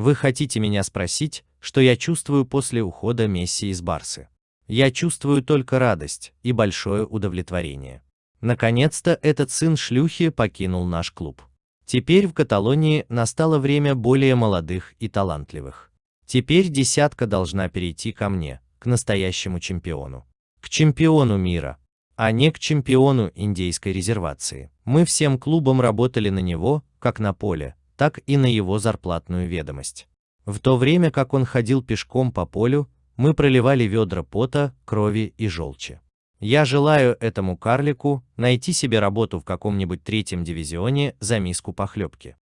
Вы хотите меня спросить, что я чувствую после ухода Месси из Барсы? Я чувствую только радость и большое удовлетворение. Наконец-то этот сын шлюхи покинул наш клуб. Теперь в Каталонии настало время более молодых и талантливых. Теперь десятка должна перейти ко мне, к настоящему чемпиону. К чемпиону мира, а не к чемпиону индейской резервации. Мы всем клубом работали на него, как на поле, так и на его зарплатную ведомость. В то время как он ходил пешком по полю, мы проливали ведра пота, крови и желчи. Я желаю этому карлику найти себе работу в каком-нибудь третьем дивизионе за миску похлебки.